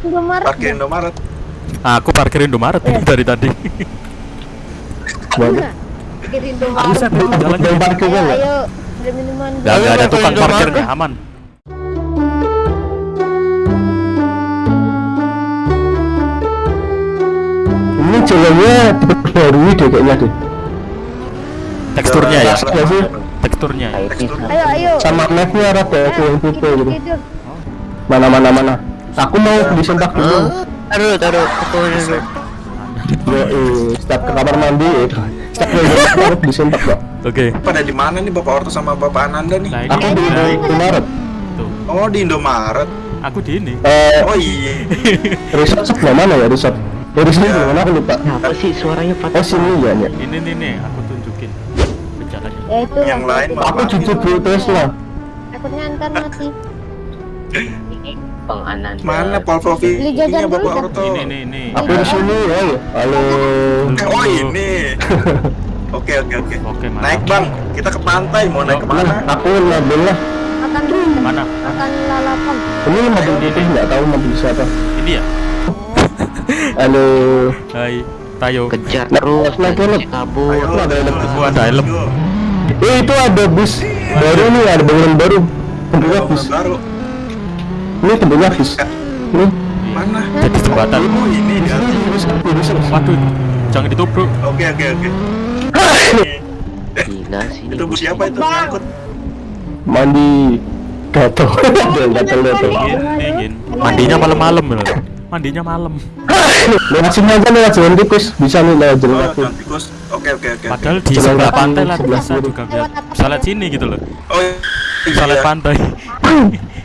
Indomaret. Parkir Indomaret. Aku parkir Indomaret ini dari tadi. Parkir Indomaret. Buset, jalan Yang parkirnya Ayo, nggak? ayo. Beli minuman. Gak, Ayo, gak ada parkir tukang Indomaret. parkirnya aman. Ini jalannya baru deh kayaknya deh. Teksturnya ya, Iya teksturnya. ya. Ayo, ayo. Sama mapnya rada ada yang gitu. tidur. Mana mana mana. Aku mau beli sempak dulu. Taruh, taruh. Aku dulu. Yo, eh, setiap ke kamar mandi, eh, setiap ke kamar mandi beli sempak kok. Oke. Pada di mana nih Bapak Orto sama Bapak Ananda nih? Nah Aku di Indomaret. tuh. Oh di Indomaret. Aku di ini. Eh, Oh iya. resort sebelah mana ya resort? Eh, resort Ya. sebelah mana aku lupa. Apa sih suaranya Oh patah? sini ya, ya. Ini nih nih, aku tunjukin jalannya. Ya itu. Yang lain. Aku jujur Tesla. Takutnya ntar mati. Bang Ananda. Mana Volvo Beli jajan V-nya dulu, Bapak. Orto? Ini nih nih. Aku di sini. Halo. Eh, oh ini. Oke oke oke. Oke. Naik bang, kita ke pantai. Mau naik Yuk, ke mana? Nah, aku ngambil lah. Makan Mana? makan lalapan. Ini mobil putih nggak tahu mobil siapa. Ini ya. Halo. Hai, Tayo. Kejar Nah, terus, kabur. Ayo, ada helm. Gua ada helm. Eh itu ada bus baru nih, ada bangunan baru. Bus. baru. Ini bentuknya bus. Nih. Mana? Jadi jembatan. Ini bus. Waduh, jangan ditubruk. Oke oke oke. Gila sih. Itu siapa itu? Ngangkut. Mandi gatel. Gatel gatel. Mandinya malam-malam loh. Mandinya malam. Lewat sini aja lewat jalan tikus. Bisa nih lewat jalan Oh, Tikus. Oke oke oke. Padahal di Jalan sebelah pantai lah bisa juga biar bisa lihat sini gitu loh. Oh Bisa lihat iya. pantai.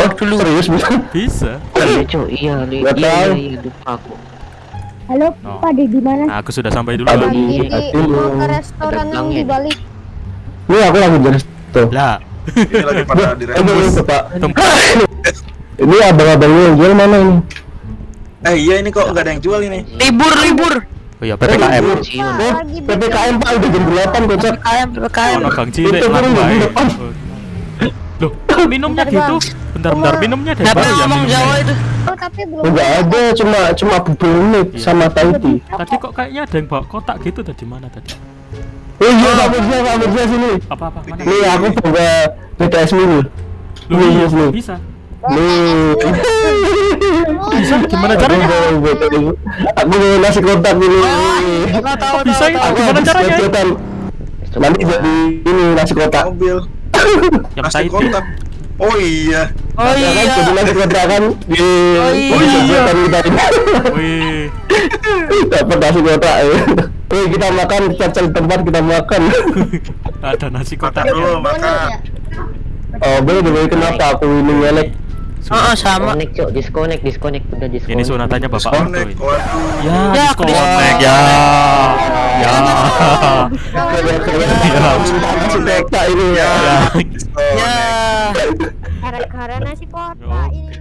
Oh dulu serius bisa. Bisa. Iya, Cok. Iya, iya, iya, iya, lupa aku. Halo, Oh. Pak di mana? Nah, aku sudah sampai dulu. Ada di- di mau ke restoran yang di balik. Ini aku lagi dari tuh. Lah, Ini lagi pada di. Bapak. tempat Ini abang-abangnya yang jual mana ini? Eh iya ini kok nggak ada yang jual ini. Libur, libur. Oh iya, PPKM. Pak, Oh, PPKM Pak udah jam 8 kocak. PPKM, PPKM. Burung bae. depan. Loh, minumnya gitu. Bentar, bentar, minumnya dari Kenapa baru ya ngomong minumnya. Jawa itu? Oh, tapi belum. Enggak ada, cuma cuma bubur Iya. sama Taiti. Tadi kok kayaknya ada yang bawa kotak gitu tadi mana tadi? Oh iya, Pak Mirza, Pak Mirza sini. Apa apa mana? Nih aku bawa BTS mini. Nih, iya, nih. bisa. Nih. Bisa gimana caranya? Aku bawa nasi kotak ini. Nggak tahu, bisa itu? Gimana caranya? Nanti jadi ini nasi kotak. Mobil. Yang Nasi Tahiti. kotak. Oh iya. Oh kan, iya. jadi nasi kotak kan. Oh iya. jajan kita ini. Wih, Dapat nasi kotak. ya. Wih, kita makan, kita cari tempat kita makan. ada nasi kotaknya. dulu makan. Oh, boleh boleh kenapa aku ini ngelek? Oh, oh, sama. Disconnect cok, disconnect, disconnect, udah disconnect. Ini sunatannya Bapak Disconnect. ini. Waduh. Ya, Ya, aku disconnect ya. Ya. Nasi kotak ini ya. Ya. Disconnect. Ya. Gara-gara nasi kotak ini.